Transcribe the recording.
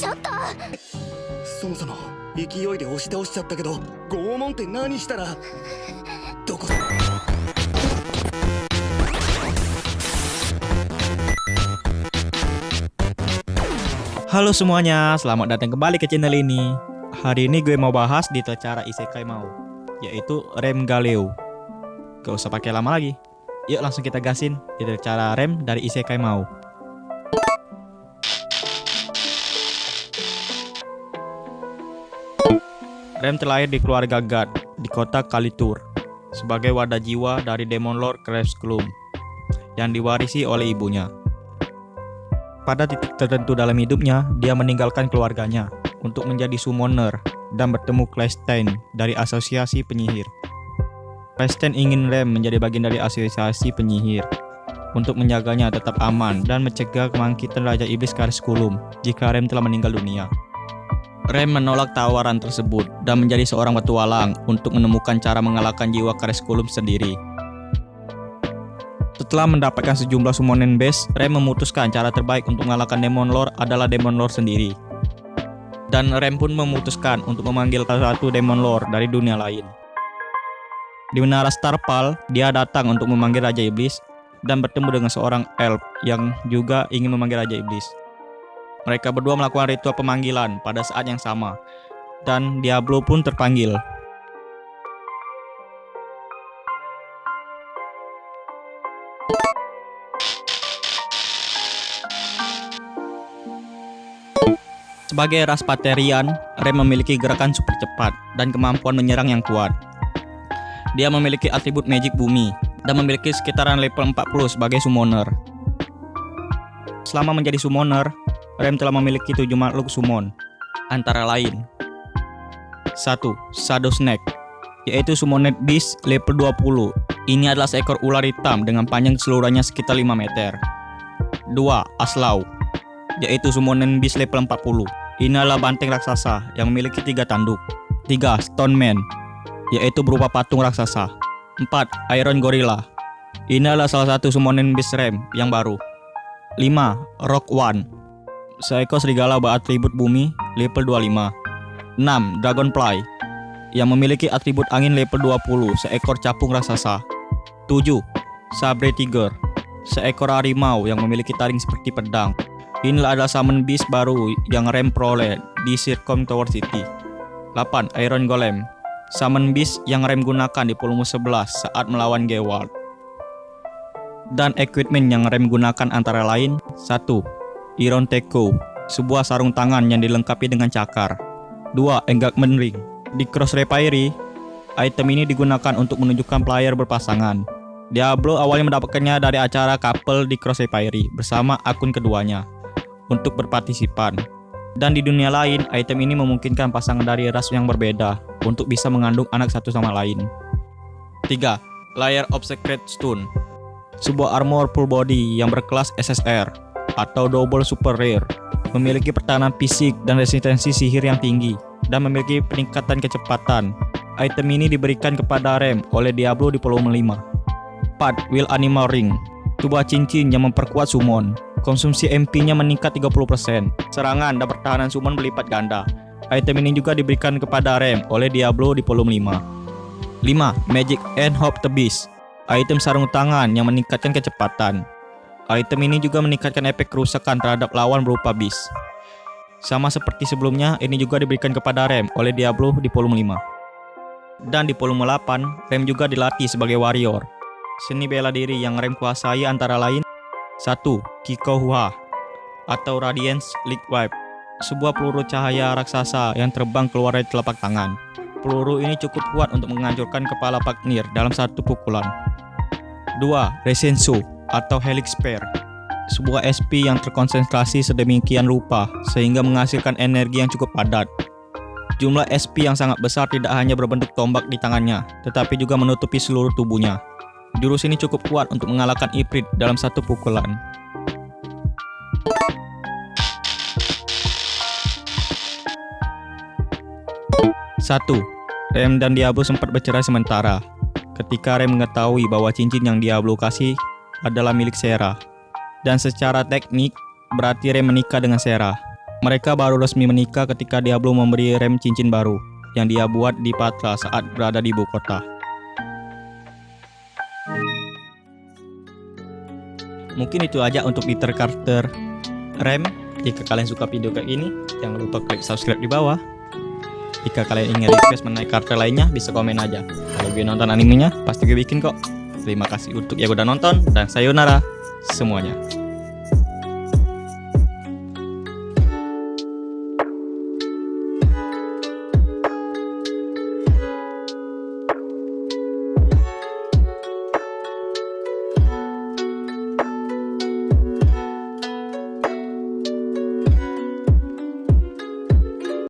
ちょっとそもそも勢いで押し倒しちゃったけど拷問って何したらどこ Halo semuanya, selamat datang kembali ke channel ini. Hari ini gue mau bahas detail cara isekai mau, yaitu rem Galeo. Gak usah pakai lama lagi. Yuk langsung kita gasin detail cara rem dari isekai mau. Rem terlahir di keluarga God di kota Kalitur sebagai wadah jiwa dari Demon Lord Klum yang diwarisi oleh ibunya. Pada titik tertentu dalam hidupnya, dia meninggalkan keluarganya untuk menjadi summoner dan bertemu Claystein dari asosiasi penyihir. Claystein ingin Rem menjadi bagian dari asosiasi penyihir untuk menjaganya tetap aman dan mencegah kebangkitan Raja Iblis Kariskulum jika Rem telah meninggal dunia. Rem menolak tawaran tersebut dan menjadi seorang petualang untuk menemukan cara mengalahkan jiwa Kariskulum sendiri. Setelah mendapatkan sejumlah summoning base, Rem memutuskan cara terbaik untuk mengalahkan Demon Lord adalah Demon Lord sendiri. Dan Rem pun memutuskan untuk memanggil salah satu Demon Lord dari dunia lain. Di Menara Starpal, dia datang untuk memanggil Raja Iblis dan bertemu dengan seorang elf yang juga ingin memanggil Raja Iblis. Mereka berdua melakukan ritual pemanggilan pada saat yang sama, dan Diablo pun terpanggil. Sebagai ras Paterian, Rem memiliki gerakan super cepat dan kemampuan menyerang yang kuat. Dia memiliki atribut magic bumi dan memiliki sekitaran level 40 sebagai summoner. Selama menjadi summoner, Rem telah memiliki tujuh makhluk summon, antara lain 1. Shadow Snake yaitu Summoned Beast level 20. Ini adalah seekor ular hitam dengan panjang keseluruhannya sekitar 5 meter. 2. Aslau yaitu Summoned Beast level 40. Ini adalah banteng raksasa yang memiliki tiga tanduk. 3. Stone Man yaitu berupa patung raksasa. 4. Iron Gorilla Ini adalah salah satu Summoning Beast Rem yang baru. 5. Rock One Seekor serigala beratribut bumi level 25. 6. Dragonfly yang memiliki atribut angin level 20, seekor capung raksasa. 7. Sabre Tiger, seekor harimau yang memiliki taring seperti pedang. Inilah adalah summon beast baru yang rem peroleh di Circum Tower City. 8. Iron Golem, summon beast yang rem gunakan di volume 11 saat melawan Gewalt. Dan equipment yang rem gunakan antara lain 1. Iron Teko, sebuah sarung tangan yang dilengkapi dengan cakar. 2. Engagement Ring, di Cross Repairi, item ini digunakan untuk menunjukkan player berpasangan. Diablo awalnya mendapatkannya dari acara couple di Cross Repairi bersama akun keduanya untuk berpartisipan. Dan di dunia lain, item ini memungkinkan pasangan dari ras yang berbeda untuk bisa mengandung anak satu sama lain. 3. Layer of Secret Stone Sebuah armor full body yang berkelas SSR atau Double Super Rare memiliki pertahanan fisik dan resistensi sihir yang tinggi dan memiliki peningkatan kecepatan. Item ini diberikan kepada Rem oleh Diablo di volume 5. 4. Will Animal Ring Sebuah cincin yang memperkuat summon. Konsumsi MP-nya meningkat 30%. Serangan dan pertahanan summon berlipat ganda. Item ini juga diberikan kepada Rem oleh Diablo di volume 5. 5. Magic and Hope the Beast Item sarung tangan yang meningkatkan kecepatan. Item ini juga meningkatkan efek kerusakan terhadap lawan berupa beast. Sama seperti sebelumnya, ini juga diberikan kepada Rem oleh Diablo di volume 5. Dan di volume 8, Rem juga dilatih sebagai warrior. Seni bela diri yang Rem kuasai antara lain 1. Kikohua atau Radiance League Wipe sebuah peluru cahaya raksasa yang terbang keluar dari telapak tangan. Peluru ini cukup kuat untuk menghancurkan kepala Pagnir dalam satu pukulan. 2. Resensu atau Helix Pair sebuah SP yang terkonsentrasi sedemikian rupa sehingga menghasilkan energi yang cukup padat. Jumlah SP yang sangat besar tidak hanya berbentuk tombak di tangannya, tetapi juga menutupi seluruh tubuhnya. Jurus ini cukup kuat untuk mengalahkan Ifrit dalam satu pukulan. Satu, Rem dan Diablo sempat bercerai sementara. Ketika Rem mengetahui bahwa cincin yang Diablo kasih adalah milik Sarah. Dan secara teknik, berarti Rem menikah dengan Sarah. Mereka baru resmi menikah ketika Diablo memberi Rem cincin baru yang dia buat di Patra saat berada di ibu kota. Mungkin itu aja untuk Peter Carter Rem. Jika kalian suka video kayak gini, jangan lupa klik subscribe di bawah. Jika kalian ingin request mengenai karakter lainnya, bisa komen aja. Kalau gue nonton animenya, pasti gue bikin kok. Terima kasih untuk yang udah nonton, dan sayonara semuanya.